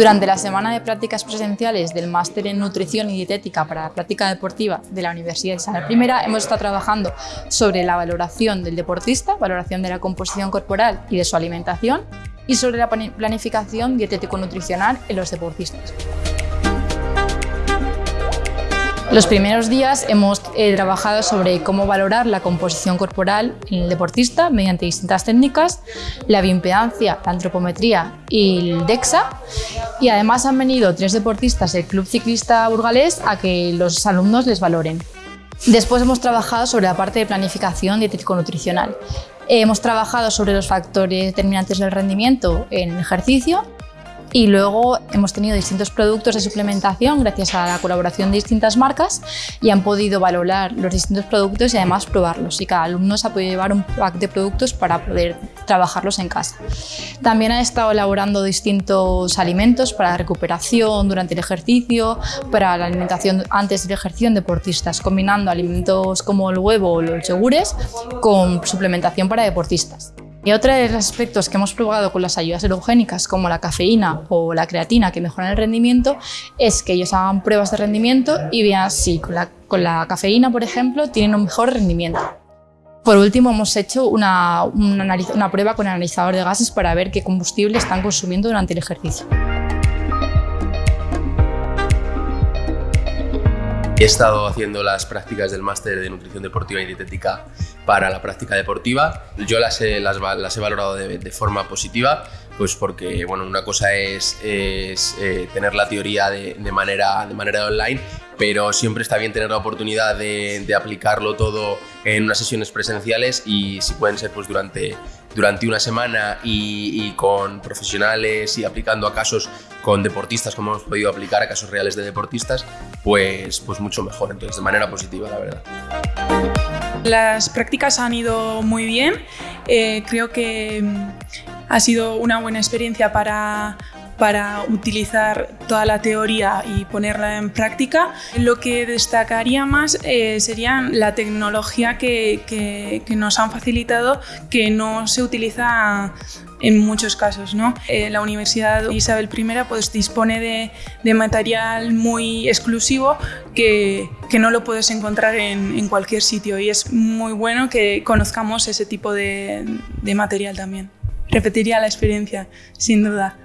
Durante la semana de prácticas presenciales del Máster en Nutrición y Dietética para la Práctica Deportiva de la Universidad Isabel I hemos estado trabajando sobre la valoración del deportista, valoración de la composición corporal y de su alimentación y sobre la planificación dietético-nutricional en los deportistas. Los primeros días hemos eh, trabajado sobre cómo valorar la composición corporal en el deportista mediante distintas técnicas, la bioimpedancia, la antropometría y el DEXA. Y además han venido tres deportistas del Club Ciclista Burgalés a que los alumnos les valoren. Después hemos trabajado sobre la parte de planificación dietético-nutricional. Hemos trabajado sobre los factores determinantes del rendimiento en ejercicio y luego hemos tenido distintos productos de suplementación gracias a la colaboración de distintas marcas y han podido valorar los distintos productos y además probarlos y cada alumno se ha podido llevar un pack de productos para poder trabajarlos en casa. También han estado elaborando distintos alimentos para recuperación durante el ejercicio, para la alimentación antes del ejercicio en deportistas, combinando alimentos como el huevo o los yogures con suplementación para deportistas. Y otro de los aspectos que hemos probado con las ayudas erogénicas, como la cafeína o la creatina, que mejoran el rendimiento, es que ellos hagan pruebas de rendimiento y vean si con la, cafeína, por ejemplo, tienen un mejor rendimiento. Por último, hemos hecho una, una, una prueba con analizador de gases para ver qué combustible están consumiendo durante el ejercicio. He estado haciendo las prácticas del máster de nutrición deportiva y dietética para la práctica deportiva. Yo las he, valorado de, forma positiva, pues porque bueno, una cosa es, eh, tener la teoría de, manera, de manera online, pero siempre está bien tener la oportunidad de, aplicarlo todo en unas sesiones presenciales y si pueden ser pues durante, durante una semana y, con profesionales y aplicando a casos con deportistas como hemos podido aplicar a casos reales de deportistas, pues, pues mucho mejor, entonces de manera positiva la verdad. Las prácticas han ido muy bien, eh, creo que ha sido una buena experiencia para para utilizar toda la teoría y ponerla en práctica. Lo que destacaría más eh, sería la tecnología que, nos han facilitado que no se utiliza en muchos casos. ¿no? Eh, la Universidad Isabel I pues, dispone de, material muy exclusivo que, no lo puedes encontrar en, cualquier sitio y es muy bueno que conozcamos ese tipo de material también. Repetiría la experiencia, sin duda.